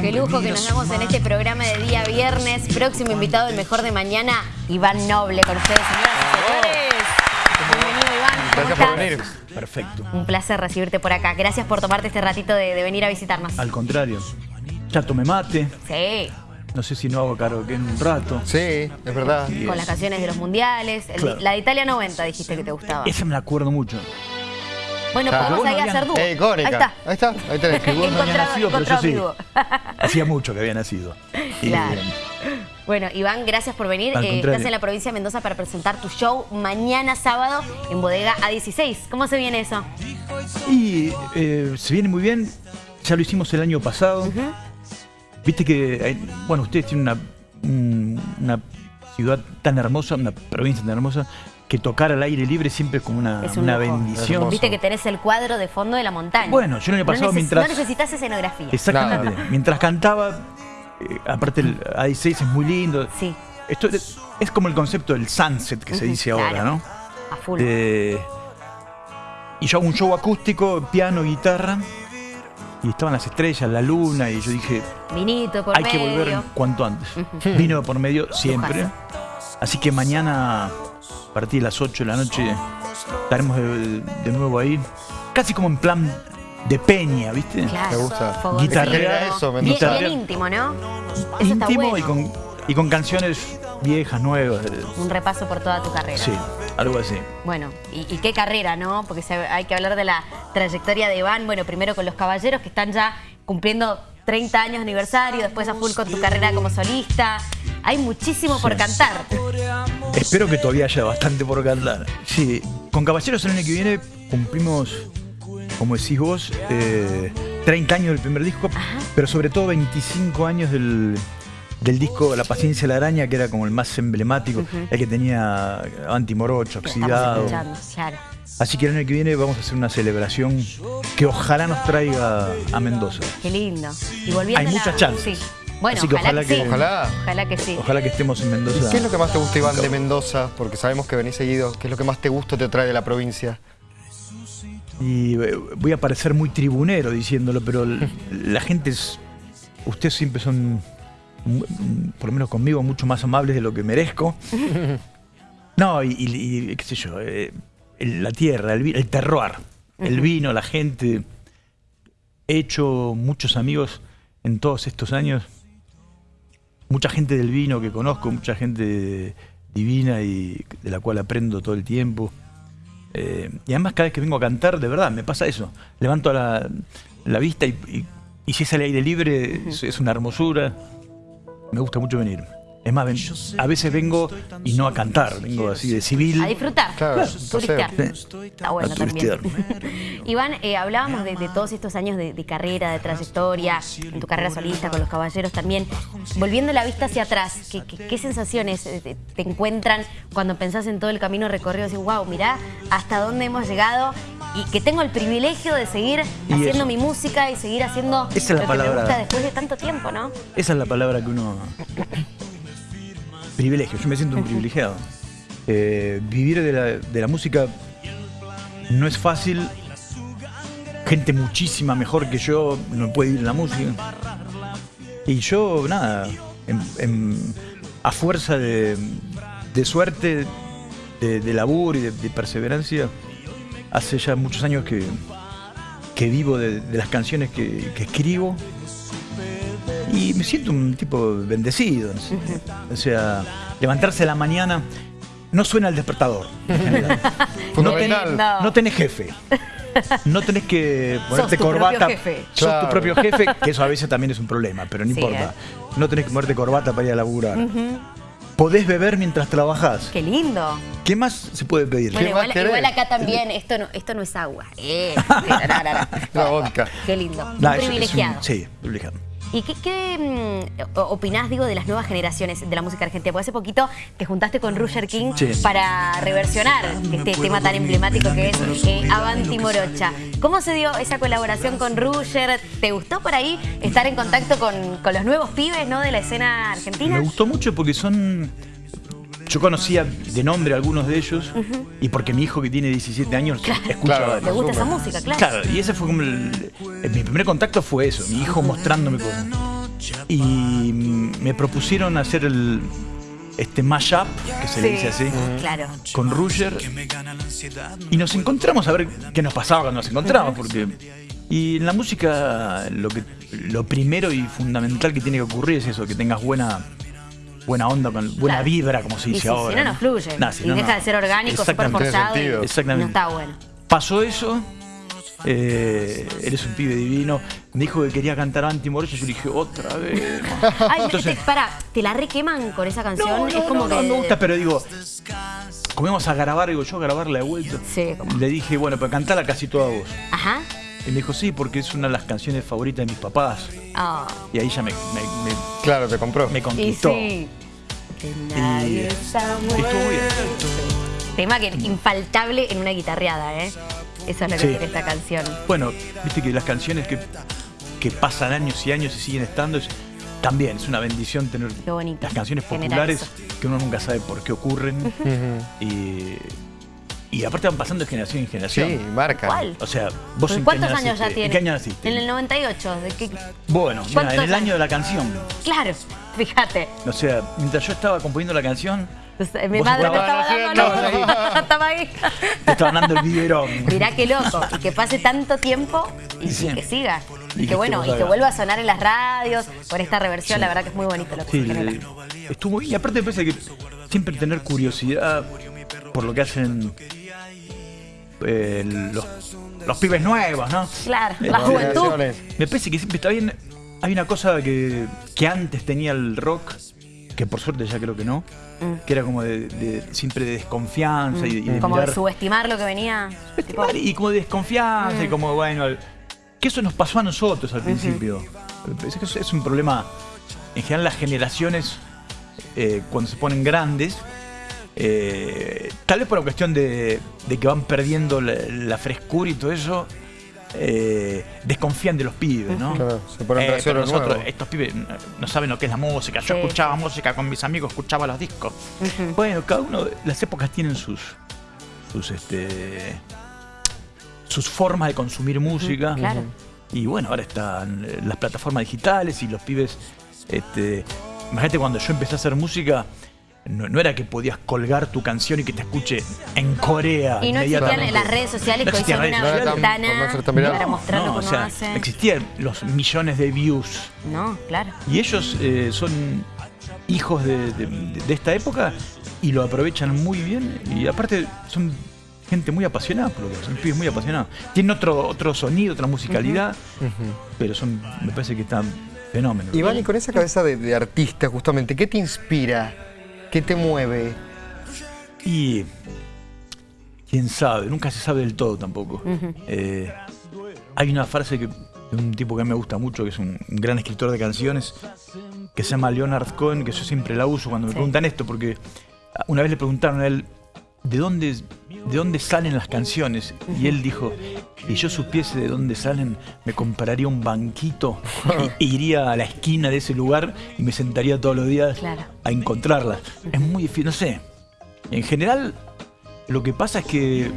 Qué lujo que nos damos en este programa de día viernes. Próximo invitado, el mejor de mañana, Iván Noble con ustedes, señoras y señores. Bienvenido, Iván. ¿Cómo Gracias por venir. Perfecto. Un placer recibirte por acá. Gracias por tomarte este ratito de, de venir a visitarnos. Al contrario, ya tomé mate. Sí, No sé si no hago karaoke en un rato. Sí, es verdad. con las canciones de los mundiales. El- Claro. La de Italia 90 dijiste que te gustaba. Esa me la acuerdo mucho. Bueno, Claro. podemos ahí hacer dúo. Eh. Ahí está. Ahí está, ahí tenés. Que vos no nacido, pero yo encontrado sí. Hacía mucho que había nacido. Claro. eh, Bueno, Iván, gracias por venir. Eh, estás en la provincia de Mendoza para presentar tu show mañana sábado en Bodega A16. ¿Cómo se viene eso? y eh, se viene muy bien. Ya lo hicimos el año pasado. Viste que, hay- bueno, ustedes tienen una, un- una ciudad tan hermosa, una provincia tan hermosa, que tocar al aire libre siempre es como una, Es un una bendición. Viste que tenés el cuadro de fondo de la montaña. Bueno, yo el año No pasado neces- mientras- No necesitas escenografía. Exactamente. Nada. Mientras cantaba, eh, aparte el A16 es muy lindo. Sí, Esto es, es como el concepto del sunset que se dice claro. ahora, ¿no? a full. Eh, y yo hago un show acústico, piano, guitarra. Y estaban las estrellas, la luna, y yo dije, Vinito por hay que volver cuanto antes. Vino por medio siempre. Así que mañana, partir de las 8 de la noche, estaremos de, de nuevo ahí. Casi como en plan de peña, ¿viste? Claro. Me gusta. Guitarrear eso, me bien, gusta. bien íntimo, ¿no? Eso está Íntimo bueno. y, con, y con canciones viejas, nuevas. Un repaso por toda tu carrera. Sí, algo así. Bueno, y, y qué carrera, ¿no? Porque se- hay que hablar de la trayectoria de Iván, bueno, primero con los caballeros que están ya cumpliendo 30 años de aniversario, después a full con tu carrera como solista. Hay muchísimo por cantar. Espero que todavía haya bastante por cantar. Sí, con Caballeros el año que viene cumplimos, como decís vos, eh, 30 años del primer disco, pero sobre todo 25 años del, del disco La paciencia de la araña, que era como el más emblemático, el que tenía antimorocho, oxidado. claro. Así que el año que viene vamos a hacer una celebración que ojalá nos traiga a Mendoza. Qué lindo. Y volviendo Hay a la- muchas chances. Sí. Bueno, Así que ojalá, ojalá que, sí. Ojalá. Ojalá que sí. Ojalá que estemos en Mendoza. ¿Qué es lo que más te gusta, Iván, de Mendoza? Porque sabemos que venís seguido. ¿Qué es lo que más te gusta o te trae de la provincia? Y eh, voy a parecer muy tribunero diciéndolo, pero la gente es. Ustedes siempre son, por lo menos conmigo, mucho más amables de lo que merezco. No, y, y- y qué sé yo, eh, el- la tierra, el, el terroir, el vino, la gente. He hecho muchos amigos en todos estos años. Mucha gente del vino que conozco, mucha gente divina y de la cual aprendo todo el tiempo. Eh, y además cada vez que vengo a cantar, de verdad, me pasa eso. Levanto la, la vista y, y- y si es al aire libre, es, es una hermosura. Me gusta mucho venir. Es más, ven- a veces vengo y no a cantar, vengo así de civil. A disfrutar. Claro, Turistear. Está bueno A también. Iván, eh, hablábamos de, de todos estos años de, de carrera, de trayectoria, en tu carrera solista, con los caballeros también. Volviendo la vista hacia atrás, ¿qué, qué- qué sensaciones eh, te, te encuentran cuando pensás en todo el camino recorrido? Decís, wow, mirá hasta dónde hemos llegado y que tengo el privilegio de seguir Y haciendo eso. mi música y seguir haciendo Esa es la lo que me palabra. gusta después de tanto tiempo, ¿no? Esa es la palabra que uno... Privilegio, yo me siento un privilegiado. Eh, vivir de la, de la música no es fácil. Gente muchísima mejor que yo no puede vivir de la música. Y yo, nada, en- en- a fuerza de, de suerte, de, de laburo y de, de perseverancia, hace ya muchos años que, que vivo de, de las canciones que, que escribo. Y me siento un tipo bendecido. no sé. O sea, levantarse a la mañana no suena al despertador. Fundamental. lindo. No tenés jefe. No tenés que ponerte tu propio corbata. jefe. Sos Claro. tu propio jefe, que eso a veces también es un problema, pero no Sí, importa. ¿eh? No tenés que ponerte corbata para ir a laburar. Podés beber mientras trabajás. Qué lindo. ¿Qué más se puede pedir? Bueno, ¿Qué más igual, acá también, esto no, esto no es agua. Eh, no, no, no, no. La vodka. Qué lindo. Es- un- privilegiado. sí, privilegiado. ¿Y qué, qué, mm, opinás, digo, de las nuevas generaciones de la música argentina? Porque hace poquito te juntaste con Roger King Sí. para reversionar este tema tan emblemático que es eh, Avanti Morocha. ¿Cómo se dio esa colaboración con Roger? ¿Te gustó por ahí estar en contacto con, con los nuevos pibes ¿no? de la escena argentina? Me gustó mucho porque son. Yo conocía de nombre a algunos de ellos y porque mi hijo que tiene 17 años escucha Claro. ¿Te gusta esa música? Claro. Claro, y ese fue como el, el- mi primer contacto fue eso, mi hijo mostrándome con, y mm, me propusieron hacer el este mashup, que se le dice así, Claro. con Ruger. Y nos encontramos a ver qué nos pasaba cuando nos encontramos, porque. Y en la música lo que lo primero y fundamental que tiene que ocurrir es eso, que tengas buena buena onda, con buena Claro. vibra, como se Y dice si, ahora. si no, no fluye. Nah, si y no, deja no. de ser orgánico, súper Exactamente. forzado. Y Exactamente. No está bueno. Pasó eso. eh, eres un pibe divino. Me dijo que quería cantar Antimoroso. Yo le dije, otra vez. Ay, Entonces- te, pará, ¿te la requeman con esa canción? No, no, es como no, que. no me gusta, pero digo, como íbamos a grabar, digo, yo a grabarla de vuelta. Sí, como- Le dije, bueno, pero cantala casi toda voz. Ajá. Y me dijo, sí, porque es una de las canciones favoritas de mis papás. Ah. Y ahí ya me, me, me- Claro, te compró. me Y conquistó. sí. Que nadie está estuvo bien. Tema que infaltable en una guitarreada, ¿eh? Eso es lo que Sí. tiene esta canción. Bueno, viste que las canciones que, que pasan años y años y siguen estando, es- también es una bendición tener las canciones populares que uno nunca sabe por qué ocurren. Y, y aparte van pasando de generación en generación. Sí, marca. ¿Cuál? O sea, vos en ¿Cuántos año años ya naciste? tiene? ¿En qué año naciste? En el 98. ¿De qué? Bueno, mira, ¿Cuántos en el años? año de la canción. Claro, fíjate. O sea, mientras yo estaba componiendo la canción, Entonces, Mi Vos madre me estaba dando luz. Estaba ahí. te estaban dando el biberón. Mirá qué loco. Y que pase tanto tiempo y, Sí. y que siga. Y Y, que que bueno, y que vuelva a sonar en las radios por esta reversión. La verdad que es muy bonito lo que Sí, se estuvo bien. Y aparte me parece que siempre tener curiosidad por lo que hacen eh, los, los pibes nuevos, ¿no? Claro, Eh, la juventud. Me parece que siempre está bien. Hay una cosa que, que antes tenía el rock, que por suerte ya creo que no, que era como de, de- siempre de desconfianza y, y de Mm. Como de subestimar lo que venía. tipo, y como de desconfianza Mm. y como, bueno, al- que eso nos pasó a nosotros al principio. Es, que es- es un problema, en general las generaciones, eh, cuando se ponen grandes, eh, tal vez por una cuestión de, de que van perdiendo la, la frescura y todo eso, eh, desconfían de los pibes, ¿no? Claro, se ponen Eh, pero nosotros, nuevo. estos pibes no- saben lo que es la música. Yo Sí. escuchaba música con mis amigos, escuchaba los discos. Bueno, cada uno, las épocas tienen sus, sus, este, sus formas de consumir música. claro. Y bueno, ahora están eh, las plataformas digitales y los pibes, este, imagínate cuando yo empecé a hacer música, no, no era que podías colgar tu canción y que te escuche en Corea. Y no existían las redes sociales No que son una redes. No para mostrar o sea, hace. existían los millones de views. No, claro. Y ellos eh, son hijos de, de- de esta época y lo aprovechan muy bien. Y aparte son gente muy apasionada por lo que hacen, pibes muy apasionados. Tienen otro, otro sonido, otra musicalidad, pero son, me parece que están fenómenos. Iván, y con esa cabeza de, de artista, justamente, ¿qué te inspira? ¿Qué te mueve? Y quién sabe, nunca se sabe del todo tampoco. Eh, hay una frase que, de un tipo que a mí me gusta mucho, que es un, un gran escritor de canciones, que se llama Leonard Cohen, que yo siempre la uso cuando me preguntan esto, porque una vez le preguntaron a él, ¿de dónde, de dónde salen las canciones? Y él dijo, si yo supiese de dónde salen, me compraría un banquito e iría a la esquina de ese lugar y me sentaría todos los días Claro. a encontrarlas. Es muy difícil, no sé. En general, lo que pasa es que,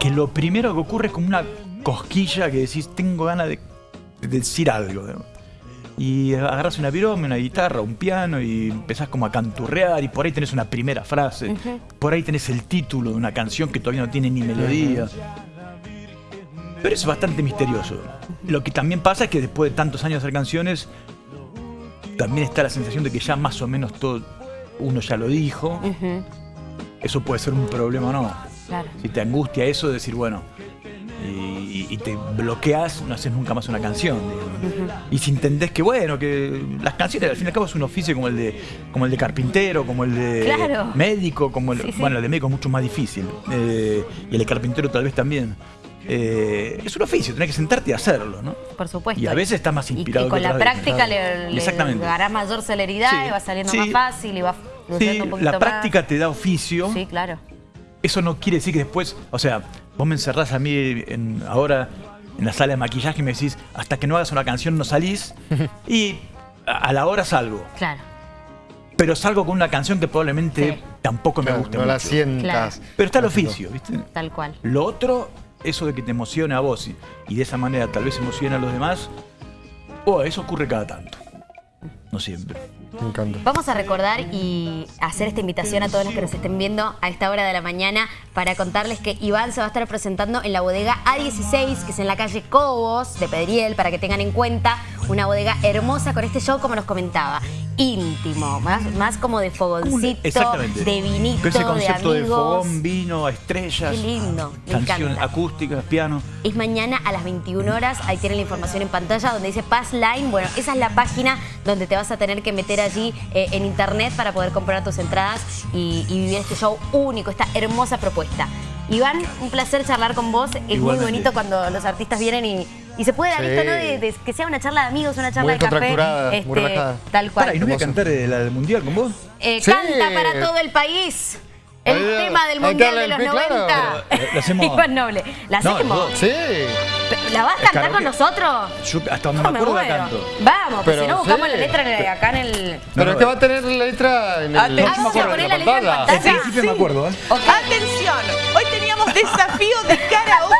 que lo primero que ocurre es como una cosquilla que decís, tengo ganas de, de decir algo. Y agarras una virome, una guitarra, un piano y empezás como a canturrear y por ahí tenés una primera frase, por ahí tenés el título de una canción que todavía no tiene ni melodía. Pero es bastante misterioso. Lo que también pasa es que después de tantos años de hacer canciones, también está la sensación de que ya más o menos todo uno ya lo dijo. Eso puede ser un problema o no. Claro. Si te angustia eso, decir, bueno, y, y te bloqueas, no haces nunca más una canción. digamos. Y si entendés que, bueno, que las canciones al fin y al cabo es un oficio como el de, como el de carpintero, como el de Claro. médico, como el. Sí, sí. Bueno, el de médico es mucho más difícil. eh, y el de carpintero tal vez también. Eh, es un oficio, tenés que sentarte y hacerlo, ¿no? Por supuesto. Y a veces estás más Y- inspirado Y, con que la práctica le, le Exactamente. dará mayor celeridad Sí, y va saliendo más fácil y va un poquito la práctica te da oficio. Sí, claro. Eso no quiere decir que después, o sea, vos me encerrás a mí en- ahora en la sala de maquillaje y me decís, hasta que no hagas una canción no salís, y a, a la hora salgo. Claro. Pero salgo con una canción que probablemente Sí. tampoco me guste no la sientas. Pero está el oficio, ¿viste? Tal cual. Lo otro, eso de que te emocione a vos y, y de esa manera tal vez emocione a los demás, Oh, eso ocurre cada tanto. No siempre. Vamos a recordar y hacer esta invitación a todos los que nos estén viendo a esta hora de la mañana para contarles que Iván se va a estar presentando en la bodega A16, que es en la calle Cobos de Pedriel, para que tengan en cuenta una bodega hermosa con este show, como nos comentaba, íntimo, más, más como de fogoncito, de vinito, ese de concepto de, amigos. fogón, vino, estrellas. Qué lindo, me Canción encanta. acústica, piano. Es mañana a las 21 horas, ahí tienen la información en pantalla donde dice Pass Line. Bueno, esa es la página donde te vas a tener que meter allí eh, en internet para poder comprar tus entradas y, y vivir este show único, esta hermosa propuesta. Iván, un placer charlar con vos. Es muy bonito cuando los artistas vienen y, y se puede dar Sí. esto, ¿no? De, de que sea una charla de amigos, una charla Muy de café. este, muy relajada. tal cual. Pará, ¿y no voy a cantar eh, del mundial con vos? Eh, Sí. Canta para todo el país. El tema del Mundial de los el- claro. 90. Pero, eh, lo hacemos- Iván Noble. ¿La hacemos? Sí. ¿La vas a cantar con nosotros? Yo hasta No, me me acuerdo canto. Vamos, pues Pero si no buscamos sí. la letra en el- acá en el... Pero no, es que va a tener la letra en el Ah, vamos a poner la letra en principio me acuerdo, ¿eh? Atención, hoy teníamos desafío de karaoke,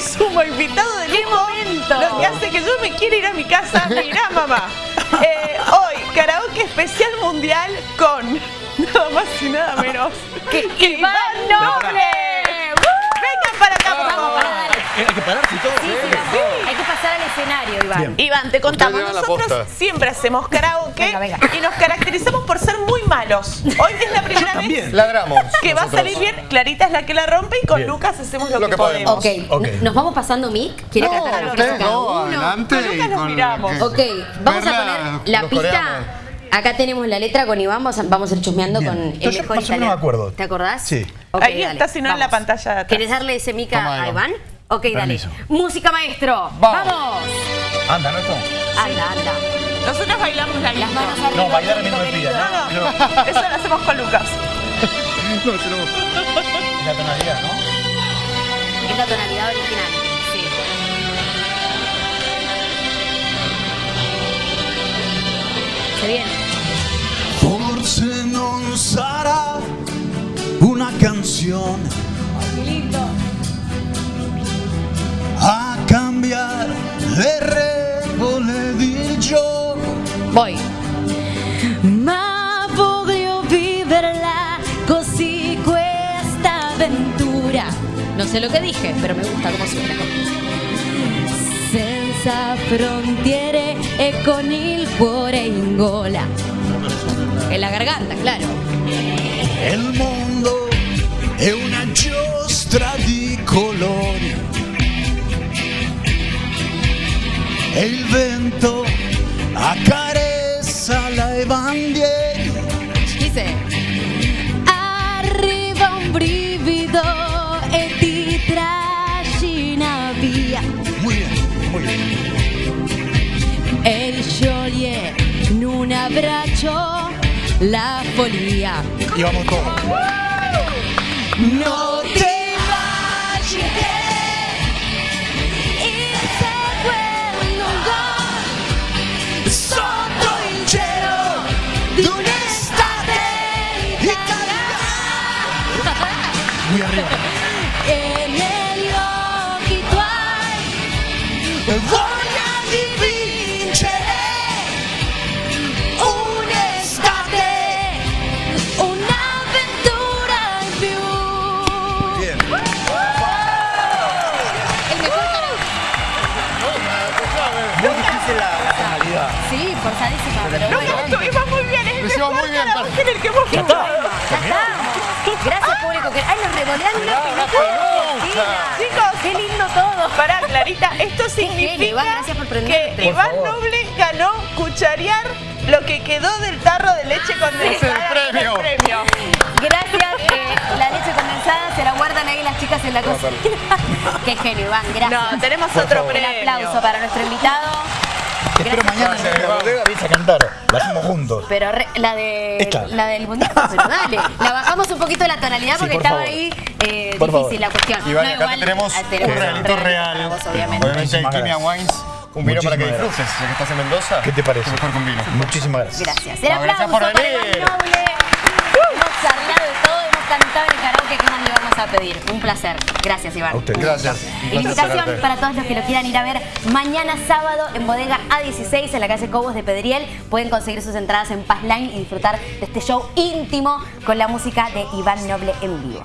se suma invitado de ¡Qué lujo, momento! Lo que hace que yo me quiera ir a mi casa, mirá mamá. Eh, hoy, karaoke especial mundial con nada más y nada menos que ¡Iván Noble! Vengan para acá, por Vamos, favor. Eh, Hay que pararse y todo. Sí, sí, vamos. Hay que pasar al escenario, Iván. Bien. Iván, te contamos, nosotros siempre hacemos karaoke Venga, venga. y nos caracterizamos por ser muy malos. Hoy es la primera vez. Ladramos. que va a salir bien. Clarita es la que la rompe y con Bien. Lucas hacemos lo, Lo que, que podemos. podemos. Ok, Ok. ¿nos vamos pasando mic? ¿Quiere No, cantar una ustedes no, uno? adelante. Con Lucas nos miramos. que- Ok, vamos a poner la pista. coreanos. Acá tenemos la letra con Iván, vamos a, vamos a ir chusmeando Bien. con el Yo mejor más o menos italiano. me acuerdo. ¿Te acordás? Sí. Ok, Ahí dale, está, si no, en la pantalla de atrás. ¿Querés darle ese mic a Toma, a Iván. Ok, dale. Permiso. Música maestro. Vamos. Vamos. Anda, ¿no esto? Anda, anda. Nosotros bailamos la Las misma. manos arriba. No, bailar a mí no me pida. No, no, eso lo hacemos con Lucas. No, no. La tonalidad, ¿no? Es la tonalidad original. Sí. Se viene. Forse non sarà una canzone Qué lindo. Cambiare le regole di gioco. Voy. Ma voglio viverla così questa avventura. No sé lo que dije, pero me gusta cómo suena. Senza frontiere e con il cuore in gola. En la garganta, claro. E il mondo è una giostra di colori. Il vento accarezza le bandiere. Dice. Arriva un brivido e ti trascina via. Muy bien, muy bien. E scioglie in un abbraccio la follia. Y vamos todos. No Muy arriba. e negli occhi tuoi Voglia di vincere un'estate, un'avventura in più. Bien. El mejor Muy difícil la, tonalidad. Sí, forzadísima, pero No, bueno. no, iba muy bien. Es el mejor muy bien, en el que hemos hecho. bueno, ya estamos. Gracias, público. Una Argentina. Chicos. Qué lindo todo. Pará, Clarita, esto significa Iván, gracias por prenderte. que Por Iván favor. Noble ganó cucharear lo que quedó del tarro de leche condensada. Ese es el premio. el premio. Gracias. eh, la leche condensada se la guardan ahí las chicas en la cocina. Qué genio, Iván. Gracias. No, tenemos Por otro favor. Un premio. aplauso para nuestro invitado. Te espero mañana en la bodega, vienes a cantar. La hacemos juntos. Pero re- la de Esta. la del mundial, pero dale, la bajamos un poquito la tonalidad Sí, porque por estaba favor. ahí eh, Por favor. difícil la cuestión. Iván, No, acá igual, te tenemos ah, un realito para real. vos, obviamente. Obviamente, Kimia. Wines, un vino para que disfrutes, ya que estás en Mendoza. ¿Qué te parece? Mejor con vino. Muchísimas gracias. Gracias. El No, gracias aplauso por para venir. Noble. Hemos charlado de todo, hemos cantado en el karaoke, ¿qué más le vamos a pedir? Un placer. Gracias, Iván. A ustedes. Gracias. Invitación tenerte. para todos los que lo quieran ir a ver mañana sábado en Bodega A16 en la calle Cobos de Pedriel. Pueden conseguir sus entradas en Paz Line y disfrutar de este show íntimo con la música de Iván Noble en vivo.